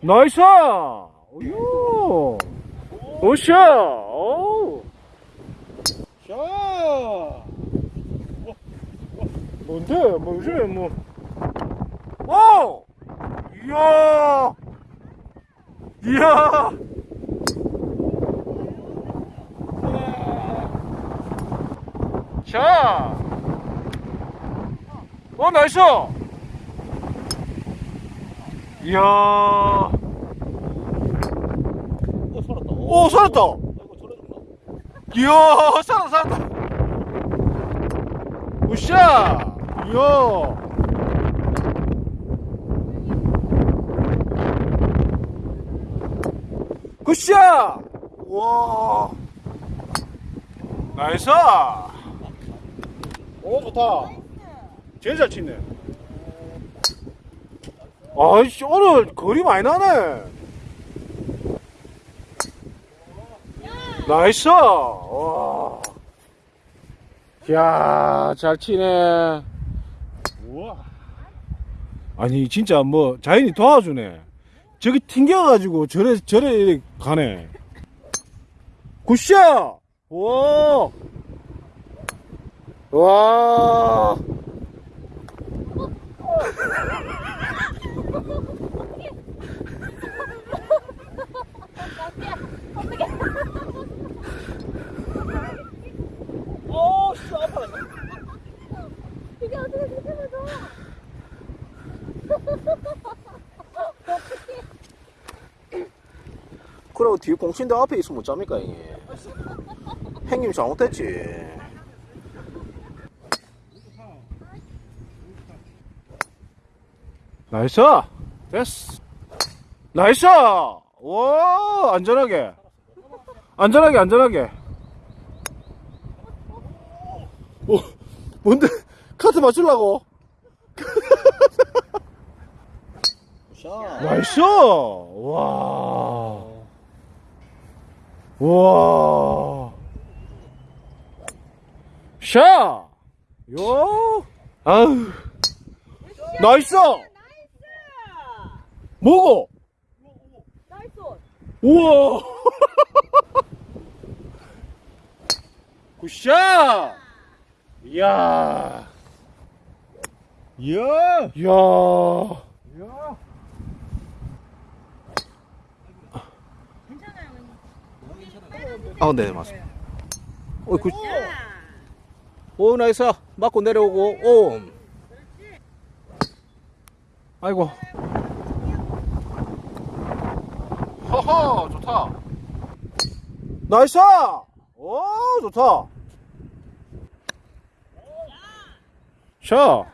나이스! 어유 오샤! 오 샤! 뭔데? 뭐 요즘에 뭐. 오! 이야! 이야! 자! 어, 나이스! 이야! 어, 살았다. 오, 살았다! 이야! 살았다, 살았다! 우샤! 이야! 굿샷! 와! Nice! 오, 좋다. 제일 잘 치네. 아이씨, 오늘 거리 많이 나네. Nice! 와. 야, 잘 치네. 우와. 아니, 진짜 뭐, 자연이 도와주네. 저기 튕겨가지고 저래, 저래 가네. 굿샷! 와! 와! 오, 씨, 아파라. 이게 어떻게 그렇게 맞아? 그리고 뒤에 공신대 앞에 있으면 어쩝니까 이게 행님 잘못했지 Nice! 됐어! Nice! 와, 안전하게. 안전하게, 안전하게. 오, 뭔데? 카트 맞추려고? 샤. 나이스! 와. 와. 샤! 요! 아우. 나이스! 나이스! 뭐고? 나이스! 우와! 굿샷! 이야, 이야. 이야. 이야. 괜찮아요, 아 네 맞습니다 오, good. 야! 오 nice 맞고 내려오고 오 아이고. 허허, 좋다. Nice! 오, 좋다. 샤.